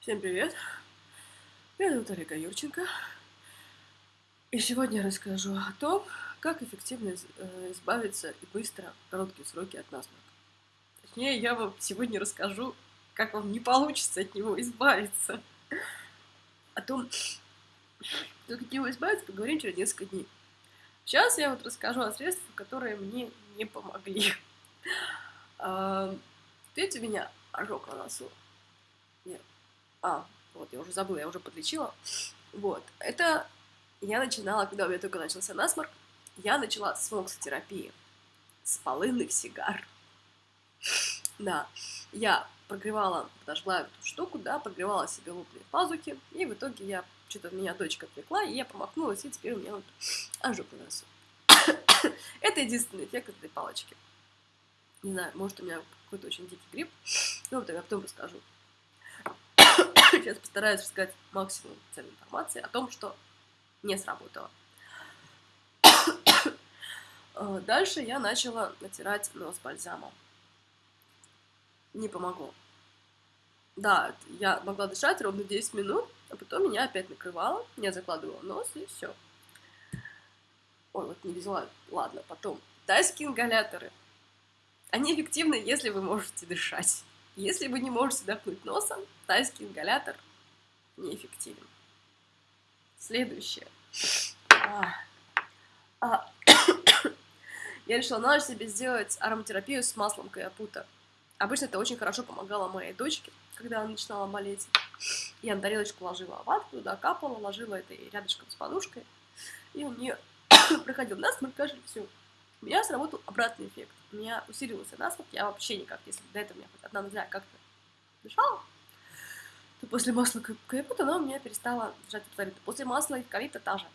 Всем привет! Меня зовут Олега Юрченко. И сегодня я расскажу о том, как эффективно э, избавиться и быстро, в короткие сроки от насморка. Точнее, я вам сегодня расскажу, как вам не получится от него избавиться. О том, как от него избавиться, поговорим через несколько дней. Сейчас я вот расскажу о средствах, которые мне не помогли. Видите, у меня ожог на носу. Нет. А, вот, я уже забыла, я уже подлечила. Вот, это я начинала, когда у меня только начался насморк, я начала с фоксотерапии, с полынных сигар. Да, я прогревала, подожгла эту штуку, да, прогревала себе лопные пазухи, и в итоге я, что-то меня дочка отвлекла, и я промахнулась, и теперь у меня вот ожог на носу. Это единственный эффект этой палочки. Не знаю, может у меня какой-то очень дикий грипп, но вот я потом расскажу. Сейчас постараюсь рассказать максимум ценной информации о том, что не сработало. Дальше я начала натирать нос бальзамом. Не помогло. Да, я могла дышать ровно 10 минут, а потом меня опять накрывало, я закладывала нос и все. Ой, вот не взяла. Ладно, потом. Тайские ингаляторы. Они эффективны, если вы можете дышать. Если вы не можете вдохнуть носом, тайский ингалятор неэффективен. Следующее. А, а, я решила на ночь себе сделать ароматерапию с маслом каяпута. Обычно это очень хорошо помогало моей дочке, когда она начинала болеть. Я на тарелочку ложила ватку, туда капала, ложила это рядышком с подушкой. И у нее проходил насморк, кашель, все. У меня сработал обратный эффект. У меня усилился насморк, я вообще никак, если до этого у меня хоть одна ноздря как-то дышала, то после масла капута она у меня перестала дышать абсолютно. После масла эвкалипта та же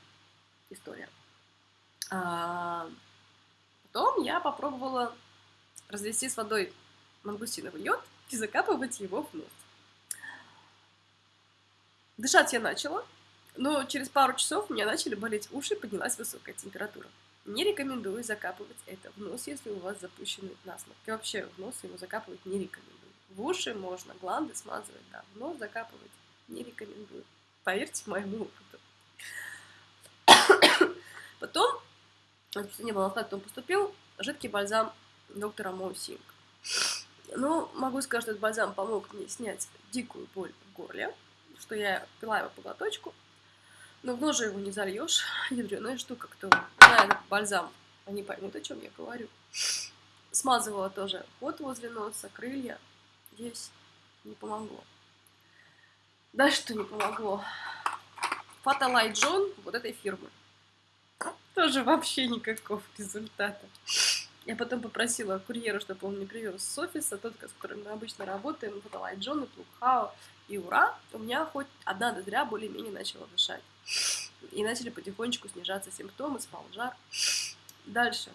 история. А, потом я попробовала развести с водой мангустиновый йод и закапывать его в нос. Дышать я начала, но через пару часов у меня начали болеть уши, поднялась высокая температура. Не рекомендую закапывать это в нос, если у вас запущенный насморк. И вообще в нос его закапывать не рекомендую. В уши можно, гланды смазывать, да, в нос закапывать не рекомендую. Поверьте моему опыту. Потом, не было потом поступил жидкий бальзам доктора Моусинг. Ну, могу сказать, что этот бальзам помог мне снять дикую боль в горле, что я пила его по глоточку, но в нож его не зальешь. Ядреная штука, кто знает бальзам, они поймут, о чем я говорю. Смазывала тоже ход возле носа, крылья. Здесь не помогло. Дальше что не помогло? Фаталай Джон вот этой фирмы. Тоже вообще никакого результата. Я потом попросила курьера, чтобы он мне привез с офиса, тот, с которым мы обычно работаем, Фаталай Джон, и Плукхао, и ура, у меня хоть одна ноздря более-менее начала дышать. И начали потихонечку снижаться симптомы, спал жар. Дальше.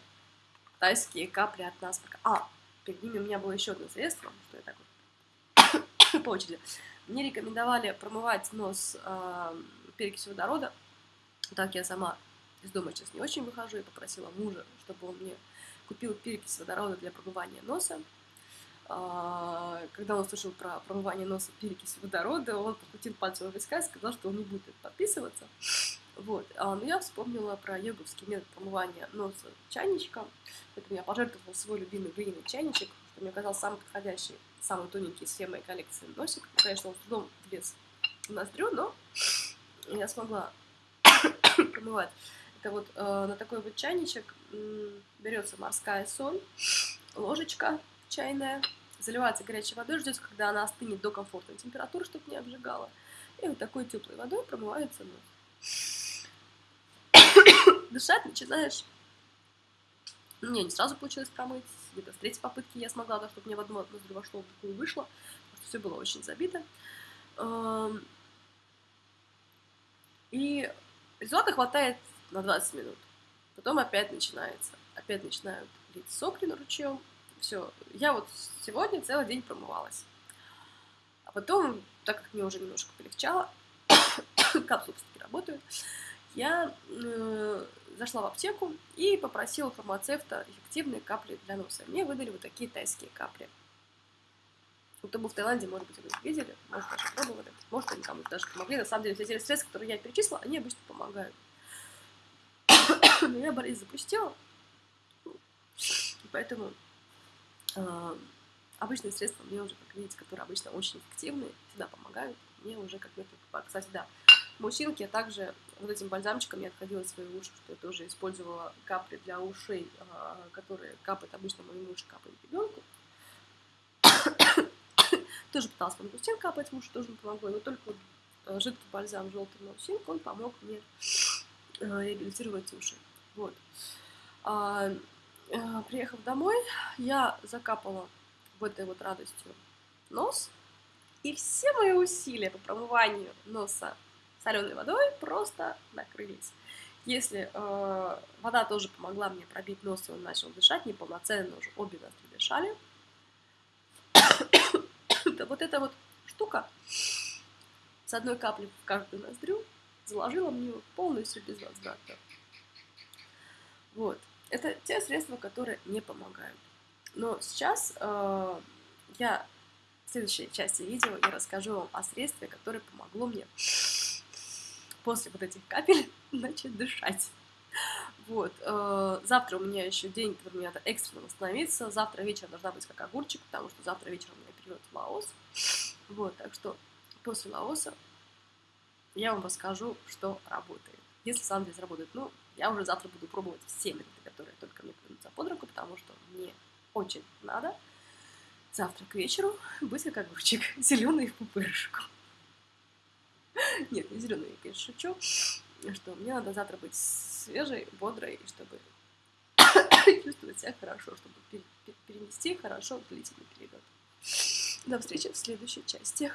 Тайские капли от насморка. А, перед ними у меня было еще одно средство, что я так вот по очереди. Мне рекомендовали промывать нос э, перекисью водорода. Так я сама из дома сейчас не очень выхожу и попросила мужа, чтобы он мне купил перекись водорода для промывания носа. А, когда он услышал про промывание носа перекисью водорода, он подкрутил пальцем в виска и сказал, что он не будет подписываться. Вот. А, но я вспомнила про йоговский метод промывания носа чайничком. Поэтому я пожертвовала свой любимый глиняный чайничек, что мне казался самый подходящий, самый тоненький из всей моей коллекции носик. Конечно, он с трудом влез в ноздрю, но я смогла промывать. Это вот э, на такой вот чайничек берется морская соль, ложечка чайная, заливается горячей водой, ждете, когда она остынет до комфортной температуры, чтобы не обжигала. И вот такой теплой водой промывается нос. Дышать начинаешь. Ну, мне не сразу получилось промыть. Где-то с третьей попытки я смогла, так, чтобы мне в одну ноздрю вошло, в другую вышло. Все было очень забито. Эм, и результата хватает на 20 минут. Потом опять начинается. Опять начинают лить сопли на ручьем, все, я вот сегодня целый день промывалась. А потом, так как мне уже немножко полегчало, капсулы все-таки работают, я э, зашла в аптеку и попросила фармацевта эффективные капли для носа. Мне выдали вот такие тайские капли. Кто был в Таиланде, может быть, вы видели, может, даже пробовали. Может, даже помогли. На самом деле, все эти средства, которые я перечислила, они обычно помогают. Но я болезнь запустила, поэтому э, обычные средства мне уже, как видите, которые обычно очень эффективные, всегда помогают, мне уже как метод. Кстати, да, мужчинки я также вот этим бальзамчиком я отходила свои уши, что я тоже использовала капли для ушей, э, которые капает обычно мой муж, капает ребенку. тоже пыталась мангустин капать, муж тоже помогло, но только вот э, жидкий бальзам желтый маусинг, он помог мне реабилитировать уши. Вот. А, э, приехав домой, я закапала в этой вот радостью нос, и все мои усилия по промыванию носа соленой водой просто накрылись. Если э, вода тоже помогла мне пробить нос, и он начал дышать неполноценно, уже обе ноздри дышали, то вот эта вот штука с одной каплей в каждую ноздрю заложила мне полностью без возврата. Вот. Это те средства, которые не помогают. Но сейчас э, я в следующей части видео я расскажу вам о средстве, которое помогло мне после вот этих капель начать дышать. Вот. Э, завтра у меня еще день, который мне надо экстренно восстановиться. Завтра вечером должна быть как огурчик, потому что завтра вечером у меня период в Лаос. Вот, так что после Лаоса я вам расскажу, что работает. Если сам здесь работает, ну, я уже завтра буду пробовать все методы, которые только мне придутся под руку, потому что мне очень надо завтра к вечеру быть как огурчик, зеленый в пупырышку. Нет, не зеленый, я, конечно, шучу, что мне надо завтра быть свежей, бодрой, чтобы чувствовать себя хорошо, чтобы перенести хорошо длительный период. До встречи в следующей части.